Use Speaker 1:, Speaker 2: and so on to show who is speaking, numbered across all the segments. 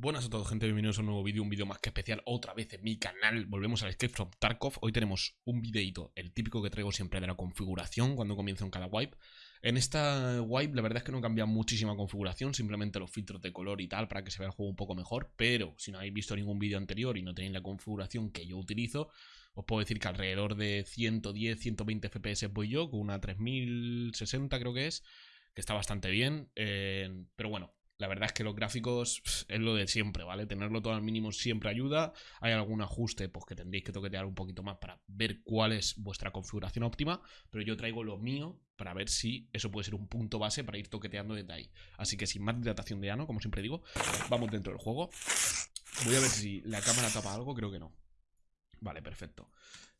Speaker 1: Buenas a todos gente, bienvenidos a un nuevo vídeo, un vídeo más que especial otra vez en mi canal. Volvemos al Escape from Tarkov, hoy tenemos un videito, el típico que traigo siempre de la configuración cuando comienzo en cada wipe. En esta wipe la verdad es que no cambia muchísima configuración, simplemente los filtros de color y tal para que se vea el juego un poco mejor. Pero si no habéis visto ningún vídeo anterior y no tenéis la configuración que yo utilizo Os puedo decir que alrededor de 110, 120 FPS voy yo, con una 3060 creo que es Que está bastante bien, eh, pero bueno la verdad es que los gráficos es lo de siempre, ¿vale? Tenerlo todo al mínimo siempre ayuda. Hay algún ajuste pues, que tendréis que toquetear un poquito más para ver cuál es vuestra configuración óptima, pero yo traigo lo mío para ver si eso puede ser un punto base para ir toqueteando desde ahí. Así que sin más dilatación de ano, como siempre digo, vamos dentro del juego. Voy a ver si la cámara tapa algo, creo que no. Vale, perfecto.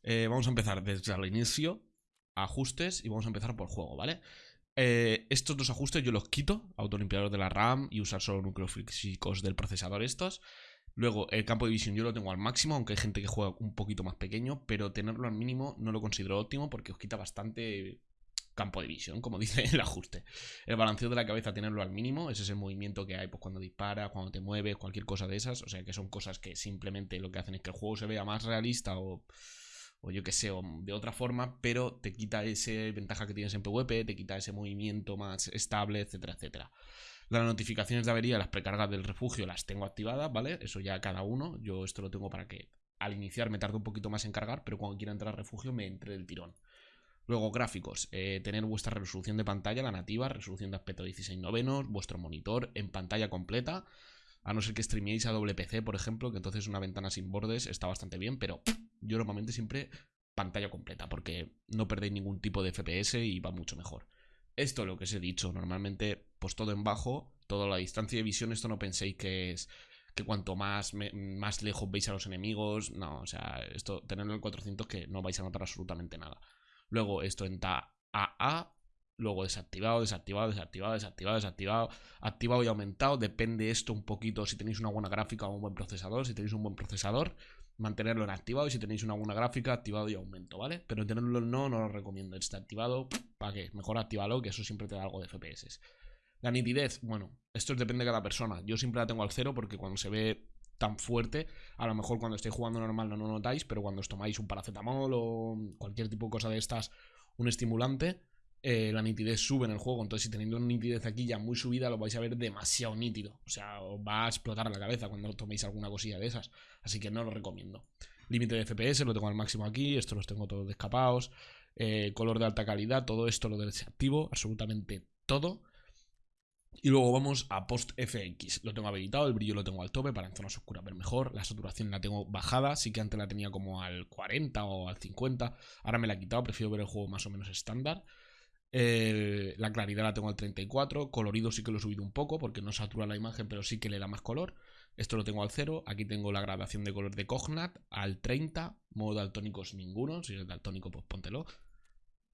Speaker 1: Eh, vamos a empezar desde el inicio, ajustes, y vamos a empezar por juego, ¿vale? Eh, estos dos ajustes yo los quito, autolimpiador de la RAM y usar solo núcleos físicos del procesador estos. Luego, el campo de visión yo lo tengo al máximo, aunque hay gente que juega un poquito más pequeño, pero tenerlo al mínimo no lo considero óptimo porque os quita bastante campo de visión, como dice el ajuste. El balanceo de la cabeza, tenerlo al mínimo, ese es el movimiento que hay pues, cuando dispara, cuando te mueves, cualquier cosa de esas. O sea que son cosas que simplemente lo que hacen es que el juego se vea más realista o o yo que sé, de otra forma, pero te quita esa ventaja que tienes en PvP, te quita ese movimiento más estable, etcétera, etcétera. Las notificaciones de avería, las precargas del refugio las tengo activadas, ¿vale? Eso ya cada uno. Yo esto lo tengo para que al iniciar me tarde un poquito más en cargar, pero cuando quiera entrar al refugio me entre del tirón. Luego, gráficos. Eh, tener vuestra resolución de pantalla, la nativa, resolución de aspecto 16 novenos, vuestro monitor en pantalla completa. A no ser que streaméis a doble PC, por ejemplo, que entonces una ventana sin bordes está bastante bien, pero yo normalmente siempre pantalla completa, porque no perdéis ningún tipo de FPS y va mucho mejor. Esto lo que os he dicho, normalmente pues todo en bajo, toda la distancia de visión, esto no penséis que es que cuanto más, más lejos veis a los enemigos, no, o sea, esto tenerlo en 400 que no vais a notar absolutamente nada. Luego esto en AA, luego desactivado, desactivado, desactivado, desactivado, desactivado, activado y aumentado, depende esto un poquito si tenéis una buena gráfica o un buen procesador, si tenéis un buen procesador, mantenerlo en activado y si tenéis una buena gráfica, activado y aumento, ¿vale? Pero tenerlo en no, no lo recomiendo. Está activado, ¿para qué? Mejor activalo, que eso siempre te da algo de FPS. La nitidez, bueno, esto depende de cada persona. Yo siempre la tengo al cero porque cuando se ve tan fuerte, a lo mejor cuando estéis jugando normal no lo notáis, pero cuando os tomáis un paracetamol o cualquier tipo de cosa de estas, un estimulante, eh, la nitidez sube en el juego. Entonces, si teniendo una nitidez aquí ya muy subida, lo vais a ver demasiado nítido. O sea, os va a explotar la cabeza cuando toméis alguna cosilla de esas. Así que no lo recomiendo. Límite de FPS lo tengo al máximo aquí. Esto los tengo todos descapados. Eh, color de alta calidad, todo esto lo desactivo, absolutamente todo. Y luego vamos a Post FX. Lo tengo habilitado, el brillo lo tengo al tope para en zonas oscuras ver mejor. La saturación la tengo bajada, sí que antes la tenía como al 40 o al 50. Ahora me la he quitado, prefiero ver el juego más o menos estándar la claridad la tengo al 34. Colorido sí que lo he subido un poco porque no satura la imagen, pero sí que le da más color. Esto lo tengo al 0. Aquí tengo la gradación de color de Cognat al 30. Modo daltónicos ninguno. Si es daltónico, pues póntelo.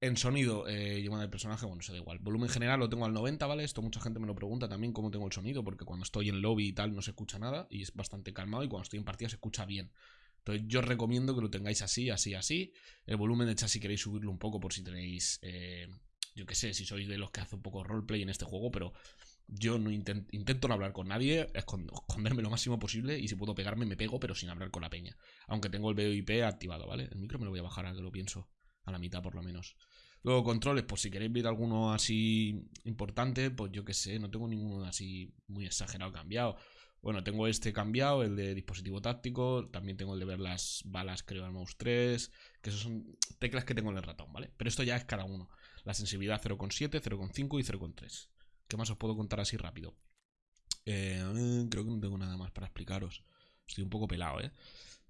Speaker 1: En sonido, eh, llevando el personaje, bueno, se da igual. Volumen general lo tengo al 90, ¿vale? Esto mucha gente me lo pregunta también cómo tengo el sonido, porque cuando estoy en lobby y tal no se escucha nada y es bastante calmado y cuando estoy en partida se escucha bien. Entonces yo os recomiendo que lo tengáis así, así, así. El volumen de hecho si queréis subirlo un poco por si tenéis eh, yo qué sé, si sois de los que hace un poco roleplay en este juego, pero yo no intento no hablar con nadie, esconderme lo máximo posible y si puedo pegarme me pego, pero sin hablar con la peña. Aunque tengo el VoIP activado, ¿vale? El micro me lo voy a bajar a que lo pienso, a la mitad por lo menos. Luego controles, pues si queréis ver alguno así importante, pues yo qué sé, no tengo ninguno así muy exagerado cambiado. Bueno, tengo este cambiado, el de dispositivo táctico, también tengo el de ver las balas, creo, al mouse 3, que esos son teclas que tengo en el ratón, ¿vale? Pero esto ya es cada uno. La sensibilidad 0,7, 0,5 y 0,3. ¿Qué más os puedo contar así rápido? Eh, creo que no tengo nada más para explicaros. Estoy un poco pelado, ¿eh?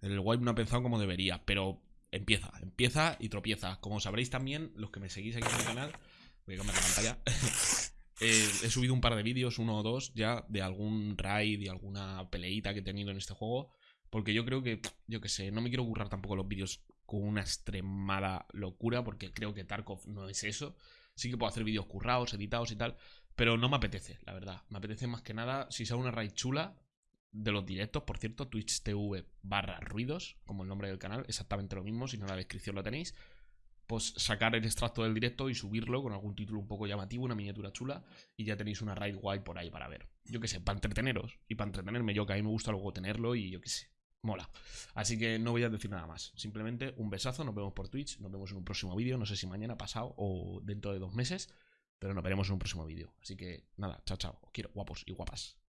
Speaker 1: El wipe no ha pensado como debería, pero empieza, empieza y tropieza. Como sabréis también, los que me seguís aquí en el canal, voy a cambiar la pantalla. Eh, he subido un par de vídeos, uno o dos ya, de algún raid y alguna peleita que he tenido en este juego. Porque yo creo que, yo qué sé, no me quiero currar tampoco los vídeos con una extremada locura, porque creo que Tarkov no es eso. Sí que puedo hacer vídeos currados, editados y tal, pero no me apetece, la verdad. Me apetece más que nada, si sea una raid chula, de los directos, por cierto, Twitch TV barra ruidos, como el nombre del canal, exactamente lo mismo, si no la descripción lo tenéis. Pues sacar el extracto del directo y subirlo con algún título un poco llamativo, una miniatura chula, y ya tenéis una raid guay por ahí para ver. Yo qué sé, para entreteneros y para entretenerme yo, que a mí me gusta luego tenerlo y yo qué sé, mola. Así que no voy a decir nada más. Simplemente un besazo, nos vemos por Twitch, nos vemos en un próximo vídeo, no sé si mañana, pasado o dentro de dos meses, pero nos veremos en un próximo vídeo. Así que nada, chao, chao. Os quiero, guapos y guapas.